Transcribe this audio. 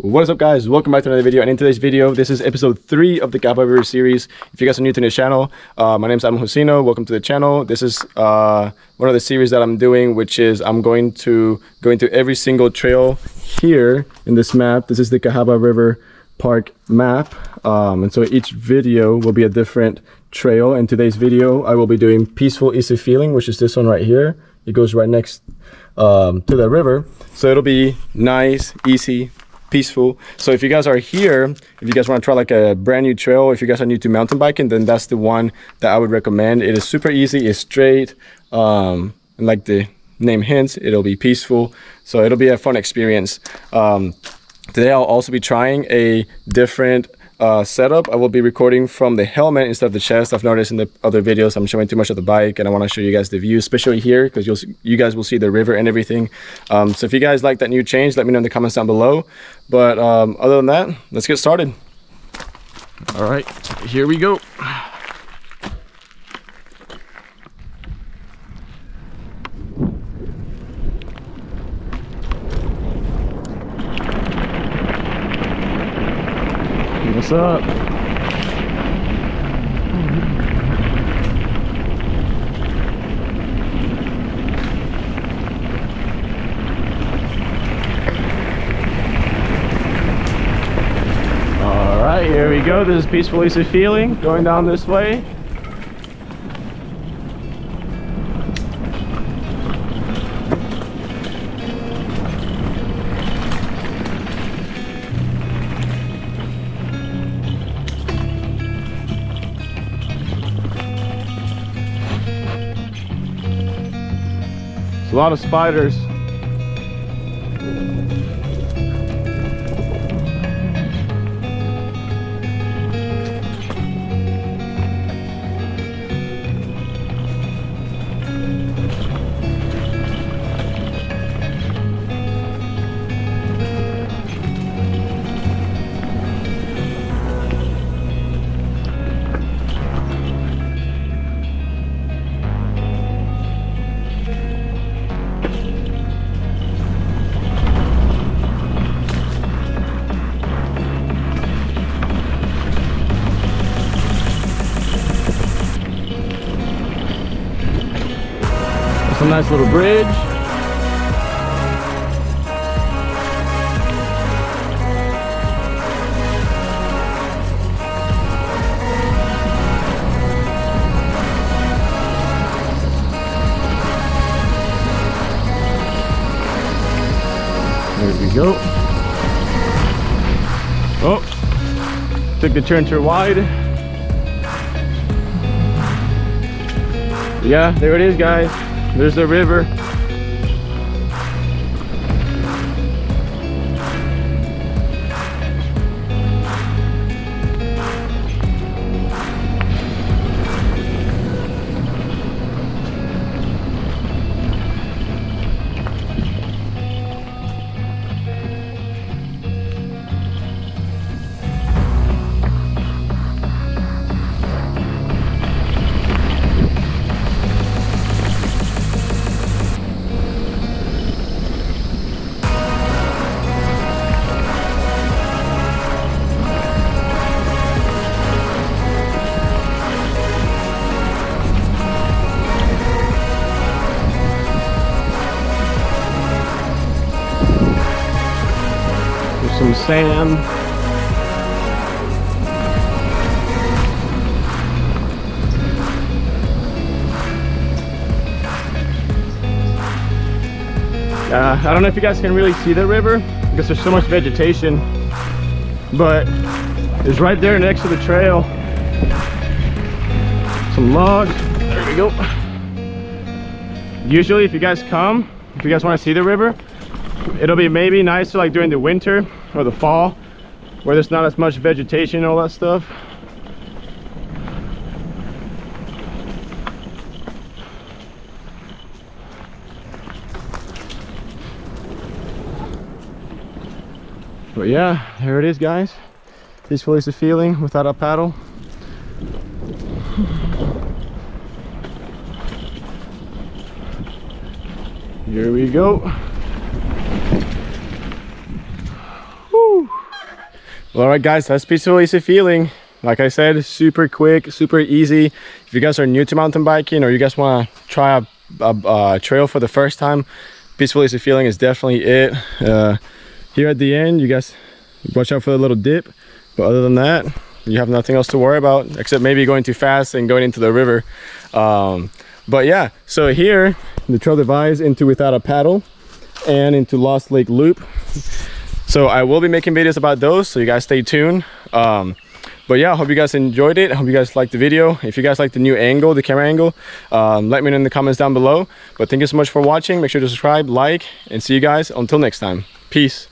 What is up guys? Welcome back to another video and in today's video this is episode 3 of the Cahaba River series. If you guys are new to the channel, uh, my name is Adam Husino. Welcome to the channel. This is uh, one of the series that I'm doing which is I'm going to go into every single trail here in this map. This is the Cahaba River Park map um, and so each video will be a different trail. In today's video I will be doing Peaceful Easy Feeling which is this one right here. It goes right next um, to the river so it'll be nice, easy, peaceful. So if you guys are here if you guys want to try like a brand new trail if you guys are new to mountain biking then that's the one that i would recommend. It is super easy it's straight um and like the name hints it'll be peaceful. So it'll be a fun experience. Um today i'll also be trying a different uh, setup. I will be recording from the helmet instead of the chest. I've noticed in the other videos I'm showing too much of the bike and I want to show you guys the view, especially here because you'll you guys will see the river and everything. Um, so if you guys like that new change, let me know in the comments down below. But um, other than that, let's get started. All right, here we go. What's up? All right, here we go. This is Peaceful Easy Feeling going down this way. A lot of spiders. Some nice little bridge. There we go. Oh, took the too wide. Yeah, there it is, guys. There's the river. Some sand. Uh, I don't know if you guys can really see the river because there's so much vegetation, but it's right there next to the trail. Some logs. There we go. Usually if you guys come, if you guys want to see the river, it'll be maybe nicer like during the winter or the fall where there's not as much vegetation and all that stuff. But yeah there it is guys. Peaceful is the feeling without a paddle. Here we go Well, all right, guys, that's Peaceful Easy Feeling. Like I said, super quick, super easy. If you guys are new to mountain biking or you guys want to try a, a, a, trail for the first time, Peaceful Easy Feeling is definitely it. Uh, here at the end, you guys watch out for the little dip. But other than that, you have nothing else to worry about except maybe going too fast and going into the river. Um, but yeah, so here the trail divides into without a paddle and into Lost Lake Loop. So I will be making videos about those, so you guys stay tuned. Um, but yeah, I hope you guys enjoyed it. I hope you guys liked the video. If you guys like the new angle, the camera angle, um, let me know in the comments down below. But thank you so much for watching. Make sure to subscribe, like, and see you guys until next time. Peace.